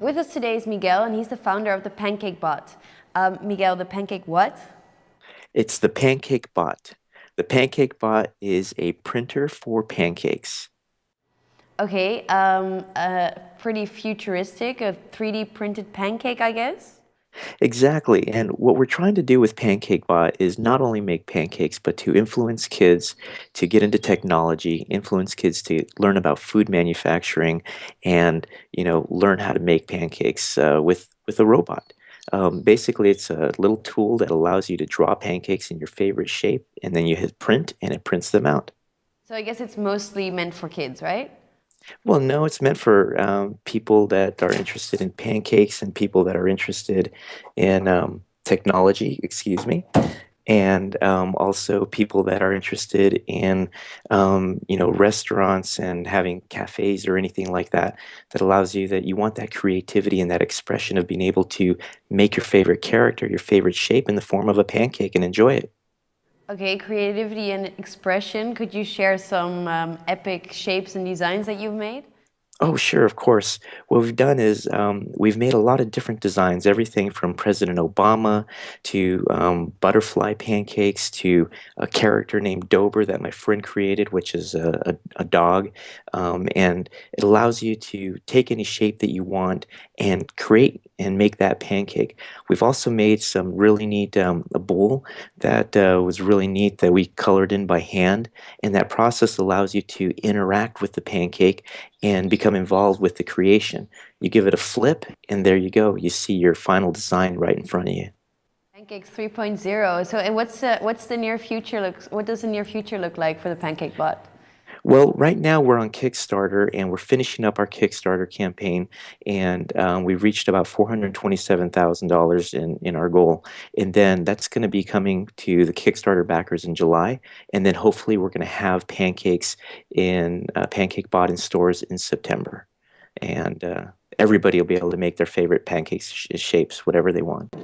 With us today is Miguel, and he's the founder of the Pancake Bot. Um, Miguel, the Pancake what? It's the Pancake Bot. The Pancake Bot is a printer for pancakes. Okay, um, uh, pretty futuristic, a 3D printed pancake, I guess? Exactly. And what we're trying to do with PancakeBot is not only make pancakes, but to influence kids to get into technology, influence kids to learn about food manufacturing, and you know learn how to make pancakes uh, with with a robot. Um, basically, it's a little tool that allows you to draw pancakes in your favorite shape, and then you hit print, and it prints them out. So I guess it's mostly meant for kids, right? Well, no, it's meant for um, people that are interested in pancakes and people that are interested in um, technology, excuse me, and um, also people that are interested in, um, you know, restaurants and having cafes or anything like that, that allows you that you want that creativity and that expression of being able to make your favorite character, your favorite shape in the form of a pancake and enjoy it. Okay, creativity and expression. Could you share some um, epic shapes and designs that you've made? Oh, sure, of course. What we've done is um, we've made a lot of different designs, everything from President Obama to um, butterfly pancakes to a character named Dober that my friend created, which is a, a, a dog. Um, and it allows you to take any shape that you want and create and make that pancake. We've also made some really neat, um, a bowl that uh, was really neat that we colored in by hand. And that process allows you to interact with the pancake and become involved with the creation. You give it a flip, and there you go. You see your final design right in front of you. Pancakes 3.0. So, and what's the, what's the near future look? What does the near future look like for the Pancake Bot? Well, right now we're on Kickstarter and we're finishing up our Kickstarter campaign, and um, we've reached about $427,000 in, in our goal. And then that's going to be coming to the Kickstarter backers in July, and then hopefully we're going to have pancakes in uh, Pancake Bot in stores in September. And uh, everybody will be able to make their favorite pancake sh shapes, whatever they want.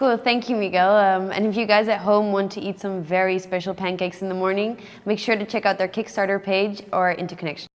Cool, thank you, Miguel. Um, and if you guys at home want to eat some very special pancakes in the morning, make sure to check out their Kickstarter page or Interconnection.